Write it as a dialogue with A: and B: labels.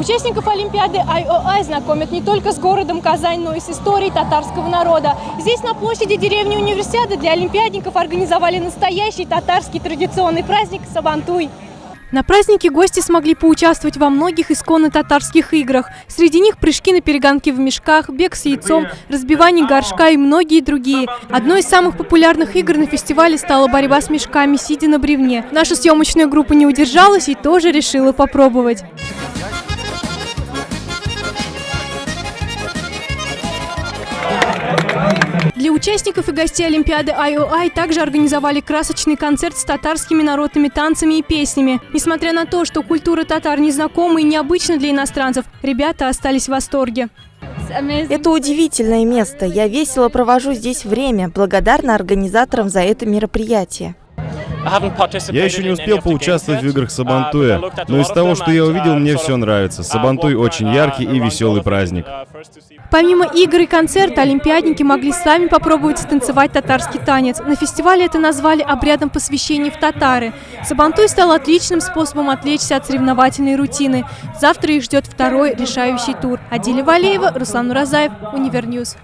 A: Участников Олимпиады IOI знакомят не только с городом Казань, но и с историей татарского народа. Здесь, на площади деревни Универсиады, для олимпиадников организовали настоящий татарский традиционный праздник Сабантуй. На празднике гости смогли поучаствовать во многих исконно татарских играх. Среди них прыжки на перегонки в мешках, бег с яйцом, разбивание горшка и многие другие. Одной из самых популярных игр на фестивале стала борьба с мешками, сидя на бревне. Наша съемочная группа не удержалась и тоже решила попробовать. Для участников и гостей Олимпиады IOI также организовали красочный концерт с татарскими народными танцами и песнями. Несмотря на то, что культура татар незнакома и необычна для иностранцев, ребята остались в восторге.
B: Это удивительное место. Я весело провожу здесь время, благодарна организаторам за это мероприятие.
C: Я еще не успел поучаствовать в играх Сабантуя, но из того, что я увидел, мне все нравится. Сабантуй очень яркий и веселый праздник.
A: Помимо игр и концерта, олимпиадники могли сами попробовать станцевать татарский танец. На фестивале это назвали обрядом посвящения в татары. Сабантуй стал отличным способом отвлечься от соревновательной рутины. Завтра их ждет второй решающий тур. Адиля Валеева, Руслан Уразаев, Univer News.